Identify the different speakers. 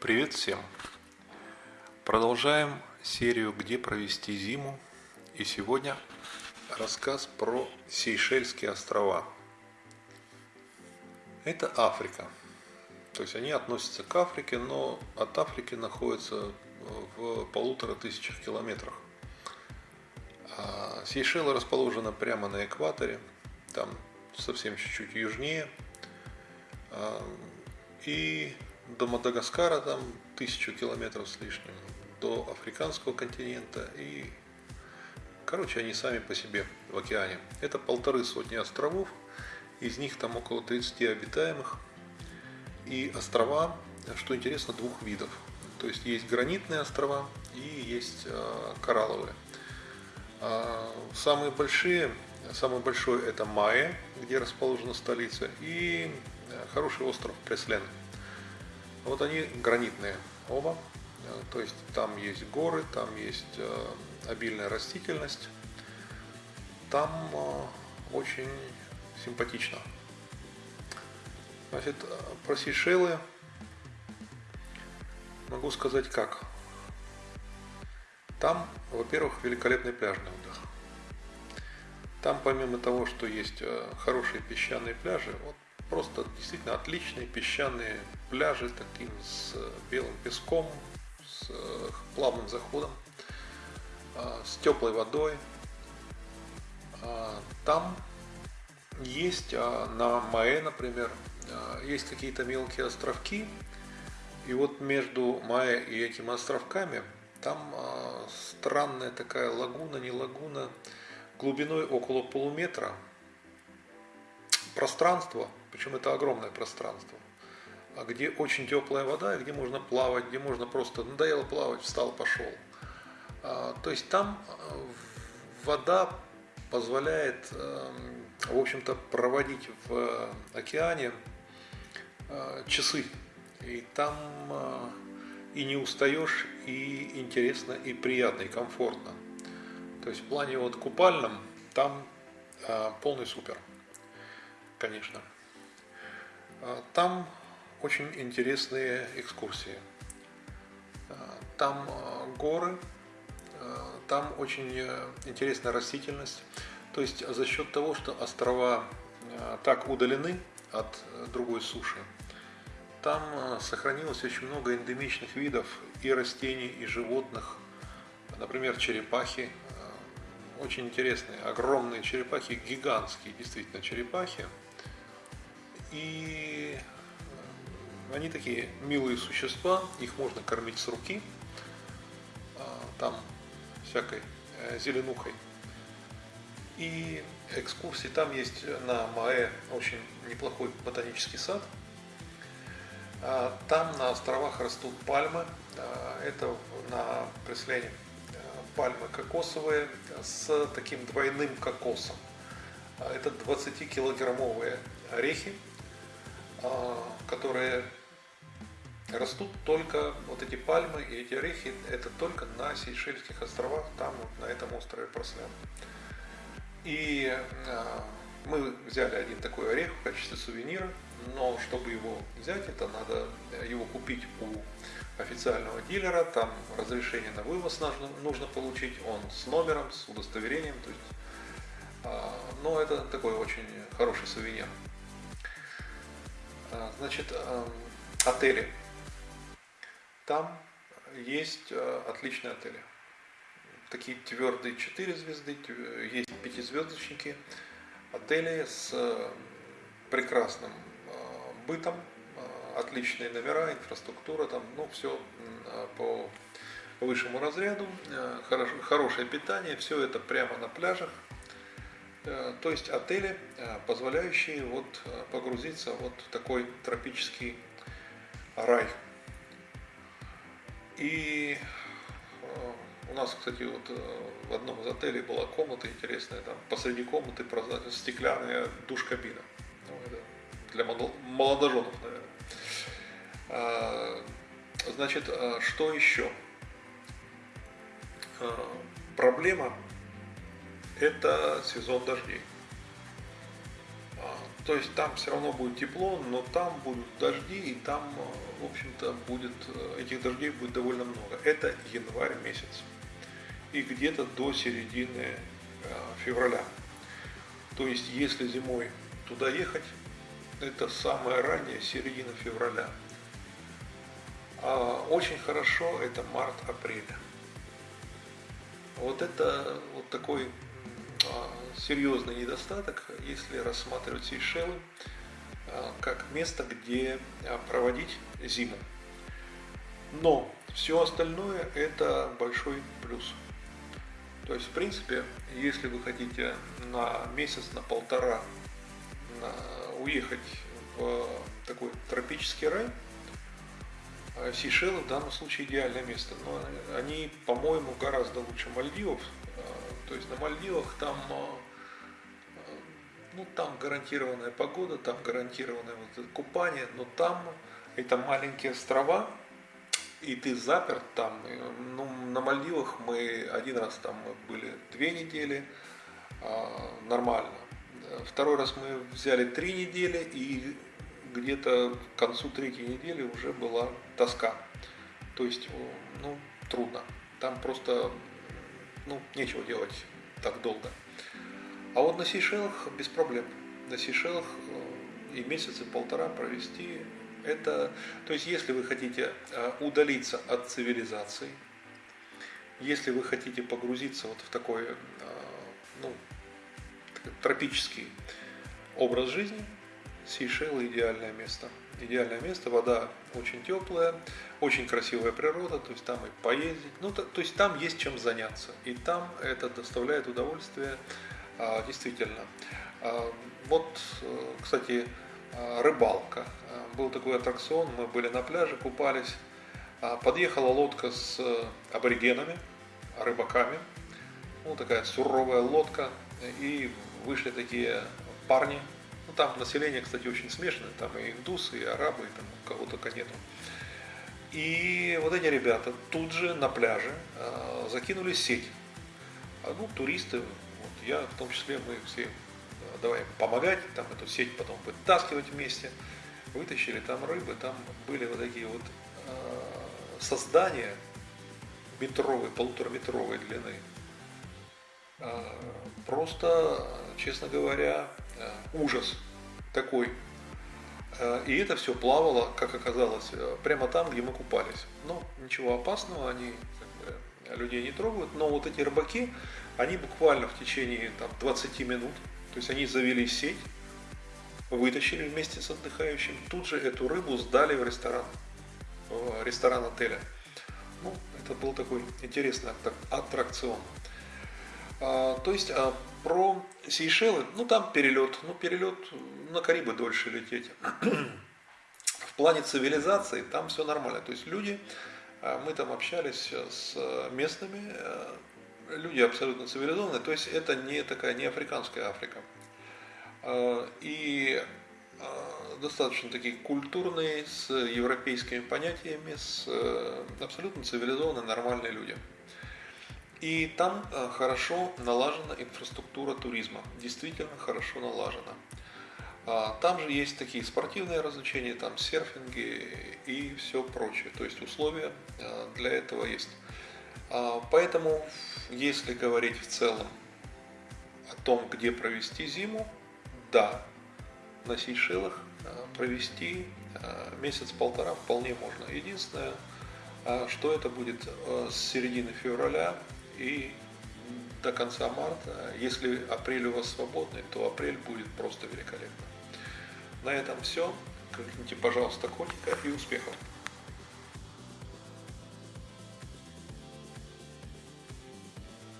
Speaker 1: Привет всем! Продолжаем серию «Где провести зиму» и сегодня рассказ про Сейшельские острова. Это Африка. То есть они относятся к Африке, но от Африки находятся в полутора тысячах километрах. А Сейшелы расположены прямо на экваторе, там совсем чуть-чуть южнее. А, и до Мадагаскара там тысячу километров с лишним, до африканского континента и, короче, они сами по себе в океане. Это полторы сотни островов, из них там около 30 обитаемых. И острова, что интересно, двух видов. То есть есть гранитные острова и есть э, коралловые. А самые большие, самый большой это Майя, где расположена столица, и э, хороший остров Преслен. Вот они гранитные оба, э, то есть там есть горы, там есть э, обильная растительность, там э, очень симпатично. Значит, про Сейшелы могу сказать как. Там, во-первых, великолепный пляжный отдых. Там помимо того, что есть хорошие песчаные пляжи, вот Просто действительно отличные песчаные пляжи, таким с белым песком, с э, плавным заходом, а, с теплой водой. А, там есть а, на Маэ, например, есть какие-то мелкие островки, и вот между Маэ и этими островками там странная такая лагуна, не лагуна, глубиной около полуметра, пространство, причем это огромное пространство, а где очень теплая вода, где можно плавать, где можно просто надоело плавать, встал, пошел. А, то есть там э, вода позволяет, эм, в общем-то, проводить в океане э, часы. И там э, и не устаешь, и интересно, и приятно, и комфортно. То есть в плане вот купальном там полный супер конечно. А, там очень интересные экскурсии. А, там а, горы, там очень э, интересная растительность. То есть за счет того, что острова так удалены от э, другой суши, там сохранилось очень много эндемичных видов и растений, и животных. Например, черепахи. Очень интересные, огромные черепахи, гигантские действительно черепахи. И э, они такие милые существа, их можно кормить с руки, а, там всякой э, зеленухой. И экскурсии, там есть на Маэ очень неплохой ботанический сад. А, там на островах растут пальмы, а, это на Преслине пальмы кокосовые с таким двойным кокосом. Это 20-килограммовые орехи, которые растут только вот эти пальмы и эти орехи, это только на Сейшельских островах, там вот на этом острове Прослян. И а, мы взяли один такой орех в качестве сувенира, но чтобы его взять, это надо его купить у официального дилера, там разрешение на вывоз нужно, нужно получить, он с номером, с удостоверением, то есть, а, но это такой очень хороший сувенир. А, значит, эм, отели. Там есть э, отличные отели. Такие твердые 4 звезды, есть пятизвездочники. Отели с э, прекрасным э, бытом, отличные номера, инфраструктура, там, ну, все по высшему разряду, хорошее питание, все это прямо на пляжах, то есть отели, э, позволяющие вот э, погрузиться вот в такой тропический рай. И у нас, кстати, вот в одном из отелей была комната интересная, там посреди комнаты стеклянная душ-кабина. Ну, для молодоженов, наверное. Значит, что еще? Проблема это сезон дождей. А, то есть там все равно будет тепло, но там будут дожди, и там, в общем-то, будет, этих дождей будет довольно много. Это январь месяц. И где-то до середины февраля. То есть, если зимой туда ехать, это самое раннее, середина февраля. А очень хорошо это март-апрель. Вот это вот такой а, серьезный недостаток, если рассматривать Сейшелы а, как место, где а, проводить зиму. Но все остальное это большой плюс. То есть, в принципе, если вы хотите на месяц, на полтора уехать в такой тропический рай, а Сейшелы в данном случае идеальное место. Но они, по-моему, гораздо лучше Мальдивов. А, то есть на Мальдивах там, а, ну, там гарантированная погода, там гарантированное вот купание, но там это маленькие острова, и ты заперт там. Ну, на Мальдивах мы один раз там были две недели, нормально. Второй раз мы взяли три недели, и где-то к концу третьей недели уже была тоска. То есть, ну, трудно. Там просто, ну, нечего делать так долго. А вот на Сейшелах без проблем. На Сейшелах э, и месяца полтора провести это, то есть, если вы хотите э, удалиться от цивилизации, если вы хотите погрузиться вот в такой, э, ну, тропический образ жизни, Сейшелы идеальное место. Идеальное место, вода очень теплая, очень красивая природа, то есть там и поездить, ну то, то есть там есть чем заняться, и там это доставляет удовольствие а, действительно. А, вот, э, кстати, а, рыбалка. Был такой аттракцион, мы были на пляже, купались, подъехала лодка с аборигенами, рыбаками, ну такая суровая лодка, и вышли такие парни там население, кстати, очень смешанное, там и индусы, и арабы, и там кого только нету. И вот эти ребята тут же на пляже э, закинули сеть. А, ну, туристы, вот я в том числе, мы все э, давай помогать, там эту сеть потом вытаскивать вместе. Вытащили там рыбы, там были вот такие вот э, создания метровой, полутораметровой длины. Э, просто, честно говоря, Э, ужас такой. Э, и это все плавало, как оказалось, э, прямо там, где мы купались. Но ничего опасного, они людей не трогают. Но вот эти рыбаки, они буквально в течение там, 20 минут, то есть они завели сеть, вытащили вместе с отдыхающим, тут же эту рыбу сдали в ресторан, в ресторан отеля. Ну, это был такой интересный аттракцион. А, то есть а, про Сейшелы, ну там перелет, ну перелет на Карибы дольше лететь. В плане цивилизации там все нормально. То есть люди, а, мы там общались с местными, люди абсолютно цивилизованные, то есть это не такая, не африканская Африка. И достаточно такие культурные, с европейскими понятиями, с абсолютно цивилизованные, нормальные люди. И там э, хорошо налажена инфраструктура туризма, действительно хорошо налажена. А, там же есть такие спортивные развлечения, там серфинги и все прочее. То есть условия э, для этого есть. А, поэтому, если говорить в целом о том, где провести зиму, да, на Сейшелах э, провести месяц-полтора вполне можно. Единственное, что это будет с середины февраля и до конца марта. Если апрель у вас свободный, то апрель будет просто великолепно. На этом все. Кликните, пожалуйста, котика и успехов!